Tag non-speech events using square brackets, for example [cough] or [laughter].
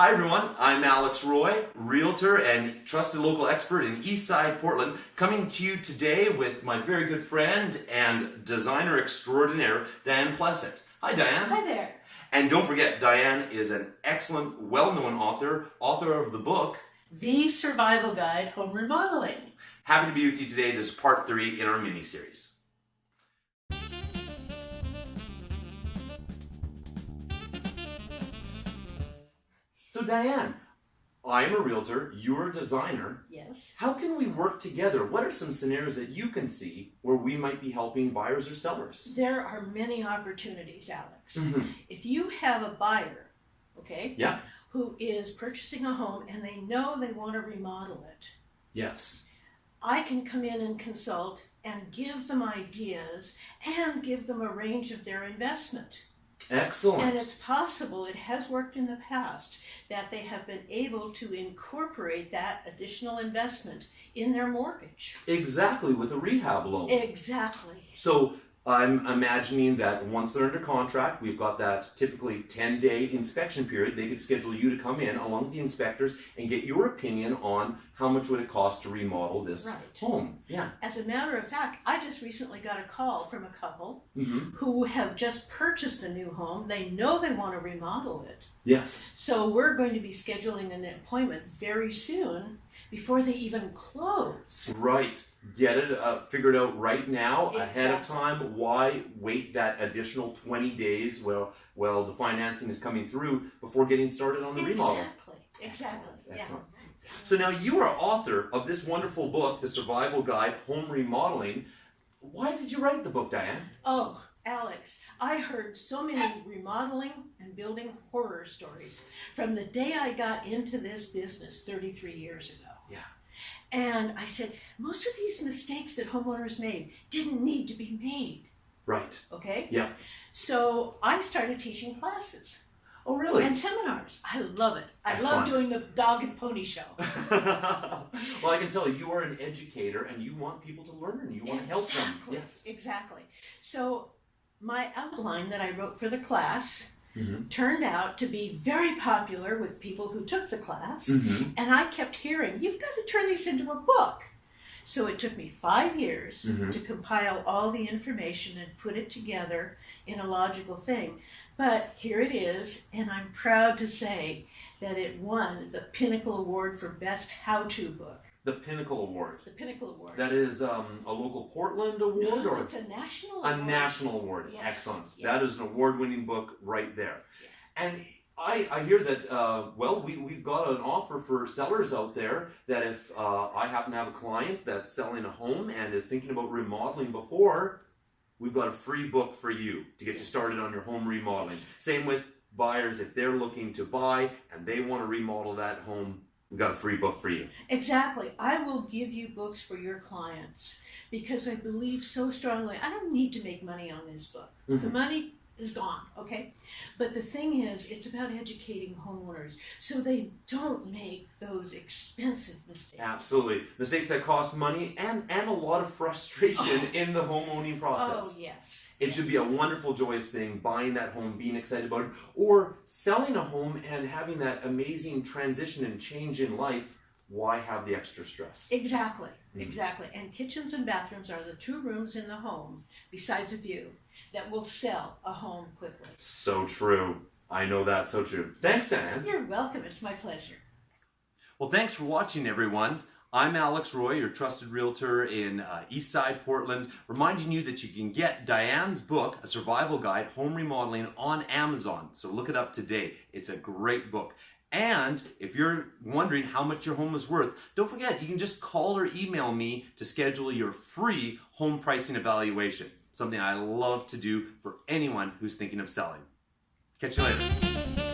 Hi everyone, I'm Alex Roy, realtor and trusted local expert in Eastside Portland, coming to you today with my very good friend and designer extraordinaire, Diane Plesset. Hi Diane. Hi there. And don't forget, Diane is an excellent, well-known author, author of the book, The Survival Guide Home Remodeling. Happy to be with you today. This is part three in our mini-series. So Diane, I'm a realtor, you're a designer. Yes. How can we work together? What are some scenarios that you can see where we might be helping buyers or sellers? There are many opportunities, Alex. Mhm. If you have a buyer, okay, Yeah. who is purchasing a home and they know they want to remodel it, Yes. I can come in and consult and give them ideas and give them a range of their investment. Excellent. And it's possible, it has worked in the past, that they have been able to incorporate that additional investment in their mortgage. exactly with a rehab loan. Exactly. So I'm imagining that once they're under contract, we've got that typically 10 day inspection period. They could schedule you to come in along with the inspectors and get your opinion on how much would it cost to remodel this Right. home. Yeah. As a matter of fact, I just recently got a call from a couple hmm who have just purchased a new home. They know they want to remodel it. Yes. So we're going to be scheduling an appointment very soon before they even close. Right. Get it uh, figured out right now ahead of time. Why wait that additional 20 days while, while the financing is coming through before getting started on the remodel? Exactly. Exactly. Excellent, excellent. Yeah. So now you are author of this wonderful book, The Survival Guide Home Remodeling. Why did you write the book, Diane? Oh, Alex, I heard so many remodeling and building horror stories from the day I got into this business 33 years ago. Yeah. And I said, most of these mistakes that homeowners made didn't need to be made, Right. okay? Yeah. So I started teaching classes Oh, really? and seminars. I love it. I Excellent. love doing the dog and pony show. [laughs] well, I can tell you, you are an educator and you want people to learn. You want to help them. Yes. Exactly. So my outline that I wrote for the class Mm-hmm. turned out to be very popular with people who took the class. Mm-hmm. And I kept hearing, you've got to turn these into a book. So it took me five years Mhm. to compile all the information and put it together in a logical thing. But here it is, and I'm proud to say that it won the Pinnacle Award for Best How To Book. The Pinnacle Award. The Pinnacle Award. That is um, a local Portland award no, or [gasps] it's a national a award. national award. Yes, Excellent. yeah. That is an award-winning book right there. And I, I hear that, uh, well, we, we've got an offer for sellers out there that if uh, I happen to have a client that's selling a home and is thinking about remodeling before, we've got a free book for you to get you started on your home remodeling. Same with buyers, if they're looking to buy and they want to remodel that home, we've got a free book for you. Exactly. I will give you books for your clients because I believe so strongly. I don't need to make money on this book. The Mhm. money is gone, okay? But the thing is, it's about educating homeowners so they don't make those expensive mistakes. Absolutely. Mistakes that cost money and, and a lot of frustration [laughs] in the home owning process. Oh, yes. It should be a wonderful, joyous thing, buying that home, being excited about it, or selling a home and having that amazing transition and change in life. Why have the extra stress? Exactly, Mhm. exactly. And kitchens and bathrooms are the two rooms in the home, besides a view, that will sell a home quickly. So true. I know that. so true. Thanks, Anne. You're welcome. It's my pleasure. Well, thanks for watching, everyone. I'm Alex Roy, your trusted realtor in uh, Eastside Portland, reminding you that you can get Diane's book, A Survival Guide Home Remodeling, on Amazon. So look it up today. It's a great book. And if you're wondering how much your home is worth, don't forget you can just call or email me to schedule your free home pricing evaluation. Something I love to do for anyone who's thinking of selling. Catch you later.